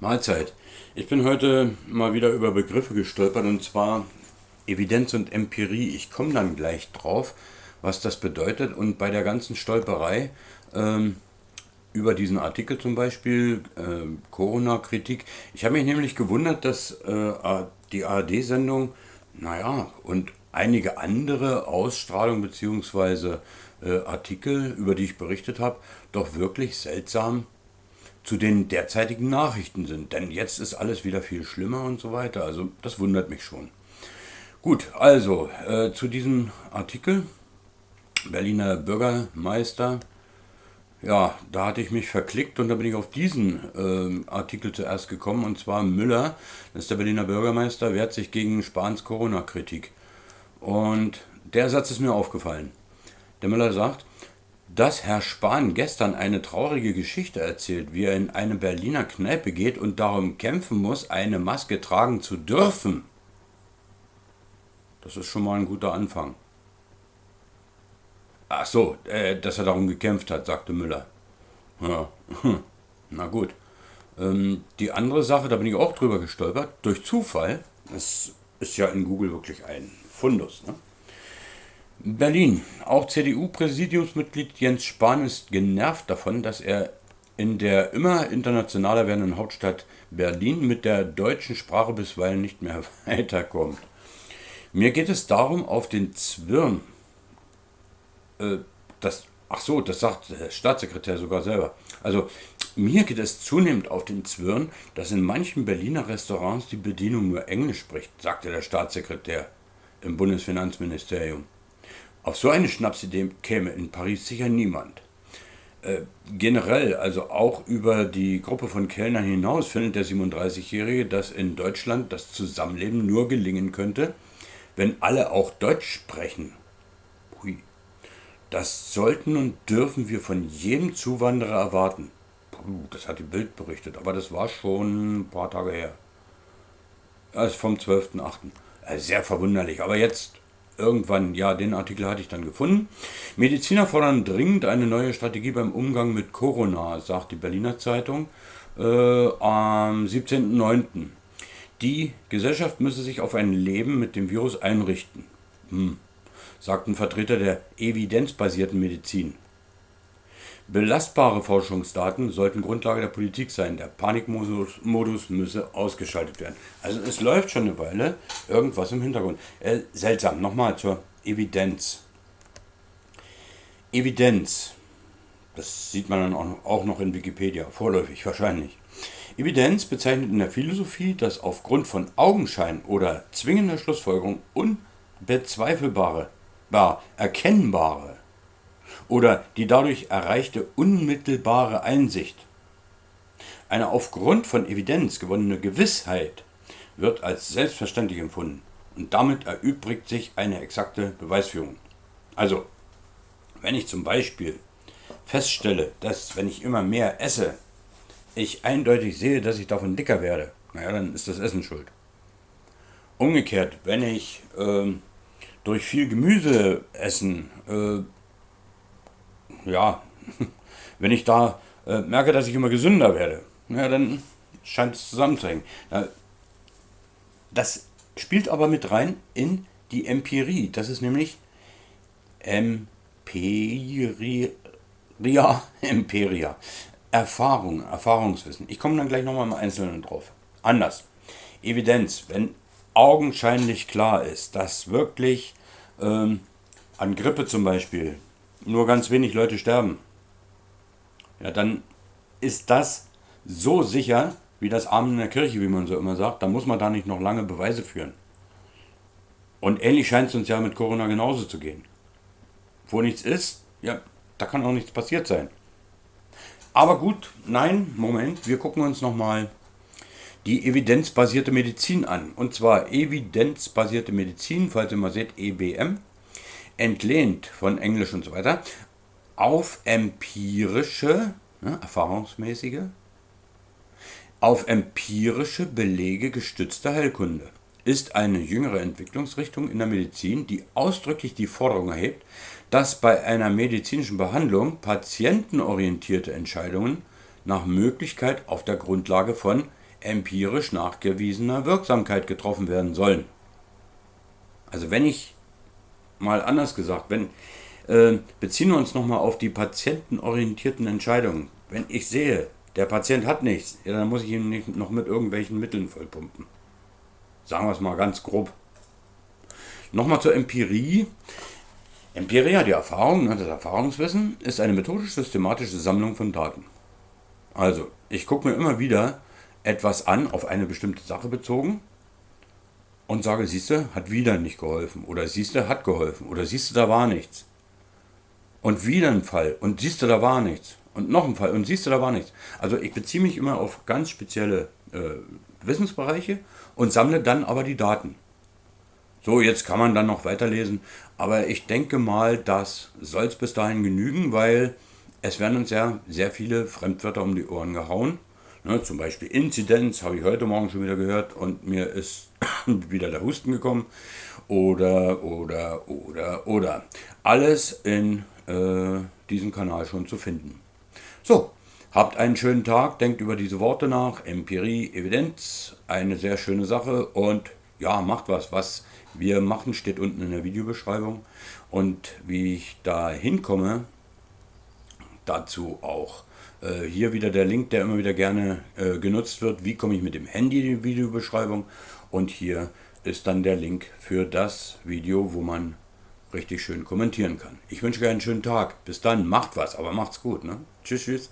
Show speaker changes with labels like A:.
A: Mahlzeit. Ich bin heute mal wieder über Begriffe gestolpert und zwar Evidenz und Empirie. Ich komme dann gleich drauf, was das bedeutet und bei der ganzen Stolperei ähm, über diesen Artikel zum Beispiel, äh, Corona-Kritik. Ich habe mich nämlich gewundert, dass äh, die ARD-Sendung, naja, und einige andere Ausstrahlungen bzw. Äh, Artikel, über die ich berichtet habe, doch wirklich seltsam zu den derzeitigen Nachrichten sind. Denn jetzt ist alles wieder viel schlimmer und so weiter. Also das wundert mich schon. Gut, also äh, zu diesem Artikel. Berliner Bürgermeister. Ja, da hatte ich mich verklickt und da bin ich auf diesen äh, Artikel zuerst gekommen. Und zwar Müller, das ist der Berliner Bürgermeister, wehrt sich gegen Spahns Corona-Kritik. Und der Satz ist mir aufgefallen. Der Müller sagt, dass Herr Spahn gestern eine traurige Geschichte erzählt, wie er in eine Berliner Kneipe geht und darum kämpfen muss, eine Maske tragen zu dürfen. Das ist schon mal ein guter Anfang. Ach so, äh, dass er darum gekämpft hat, sagte Müller. Ja, hm. na gut. Ähm, die andere Sache, da bin ich auch drüber gestolpert, durch Zufall. Das ist ja in Google wirklich ein Fundus. Ne? Berlin. Auch CDU-Präsidiumsmitglied Jens Spahn ist genervt davon, dass er in der immer internationaler werdenden Hauptstadt Berlin mit der deutschen Sprache bisweilen nicht mehr weiterkommt. Mir geht es darum, auf den Zwirn, äh, das, ach so, das sagt der Staatssekretär sogar selber. Also, mir geht es zunehmend auf den Zwirn, dass in manchen Berliner Restaurants die Bedienung nur Englisch spricht, sagte der Staatssekretär im Bundesfinanzministerium. Auf so eine Schnapsidee käme in Paris sicher niemand. Äh, generell, also auch über die Gruppe von Kellnern hinaus, findet der 37-Jährige, dass in Deutschland das Zusammenleben nur gelingen könnte, wenn alle auch Deutsch sprechen. Hui. Das sollten und dürfen wir von jedem Zuwanderer erwarten. Puh, das hat die Bild berichtet, aber das war schon ein paar Tage her. Das ist vom 12.8. Äh, sehr verwunderlich. Aber jetzt irgendwann, ja, den Artikel hatte ich dann gefunden. Mediziner fordern dringend eine neue Strategie beim Umgang mit Corona, sagt die Berliner Zeitung äh, am 17.09. Die Gesellschaft müsse sich auf ein Leben mit dem Virus einrichten, hm, sagt ein Vertreter der evidenzbasierten Medizin. Belastbare Forschungsdaten sollten Grundlage der Politik sein. Der Panikmodus müsse ausgeschaltet werden. Also es läuft schon eine Weile irgendwas im Hintergrund. Äh, seltsam. Nochmal zur Evidenz. Evidenz. Das sieht man dann auch noch in Wikipedia, vorläufig wahrscheinlich. Evidenz bezeichnet in der Philosophie das aufgrund von Augenschein oder zwingender Schlussfolgerung unbezweifelbare, erkennbare oder die dadurch erreichte unmittelbare Einsicht. Eine aufgrund von Evidenz gewonnene Gewissheit wird als selbstverständlich empfunden und damit erübrigt sich eine exakte Beweisführung. Also, wenn ich zum Beispiel feststelle, dass wenn ich immer mehr esse, ich eindeutig sehe, dass ich davon dicker werde, naja, dann ist das Essen schuld. Umgekehrt, wenn ich äh, durch viel Gemüse essen äh, ja, wenn ich da äh, merke, dass ich immer gesünder werde, ja, dann scheint es zusammenzuhängen. Das spielt aber mit rein in die Empirie. Das ist nämlich Empiria, Empiria. Erfahrung, Erfahrungswissen. Ich komme dann gleich nochmal im Einzelnen drauf. Anders. Evidenz, wenn augenscheinlich klar ist, dass wirklich ähm, an Grippe zum Beispiel nur ganz wenig Leute sterben, ja, dann ist das so sicher wie das Amen in der Kirche, wie man so immer sagt. Da muss man da nicht noch lange Beweise führen. Und ähnlich scheint es uns ja mit Corona genauso zu gehen. Wo nichts ist, ja, da kann auch nichts passiert sein. Aber gut, nein, Moment, wir gucken uns nochmal die evidenzbasierte Medizin an. Und zwar evidenzbasierte Medizin, falls ihr mal seht, EBM entlehnt von Englisch und so weiter, auf empirische, ne, erfahrungsmäßige, auf empirische Belege gestützte Heilkunde ist eine jüngere Entwicklungsrichtung in der Medizin, die ausdrücklich die Forderung erhebt, dass bei einer medizinischen Behandlung patientenorientierte Entscheidungen nach Möglichkeit auf der Grundlage von empirisch nachgewiesener Wirksamkeit getroffen werden sollen. Also wenn ich, mal anders gesagt, wenn, äh, beziehen wir uns nochmal auf die patientenorientierten Entscheidungen. Wenn ich sehe, der Patient hat nichts, ja, dann muss ich ihn nicht noch mit irgendwelchen Mitteln vollpumpen. Sagen wir es mal ganz grob. Nochmal zur Empirie. Empirie, die Erfahrung, das Erfahrungswissen, ist eine methodisch-systematische Sammlung von Daten. Also, ich gucke mir immer wieder etwas an, auf eine bestimmte Sache bezogen und sage, siehste, hat wieder nicht geholfen. Oder siehste, hat geholfen. Oder siehste, da war nichts. Und wieder ein Fall. Und siehste, da war nichts. Und noch ein Fall. Und siehste, da war nichts. Also ich beziehe mich immer auf ganz spezielle äh, Wissensbereiche und sammle dann aber die Daten. So, jetzt kann man dann noch weiterlesen. Aber ich denke mal, das soll es bis dahin genügen, weil es werden uns ja sehr viele Fremdwörter um die Ohren gehauen. Ne, zum Beispiel Inzidenz habe ich heute Morgen schon wieder gehört und mir ist wieder der Husten gekommen. Oder, oder, oder, oder. Alles in äh, diesem Kanal schon zu finden. So, habt einen schönen Tag, denkt über diese Worte nach. Empirie, Evidenz, eine sehr schöne Sache und ja, macht was. Was wir machen, steht unten in der Videobeschreibung. Und wie ich da hinkomme, dazu auch äh, hier wieder der Link, der immer wieder gerne äh, genutzt wird. Wie komme ich mit dem Handy in die Videobeschreibung? Und hier ist dann der Link für das Video, wo man richtig schön kommentieren kann. Ich wünsche euch einen schönen Tag. Bis dann, macht was, aber macht's gut. Ne? Tschüss, tschüss.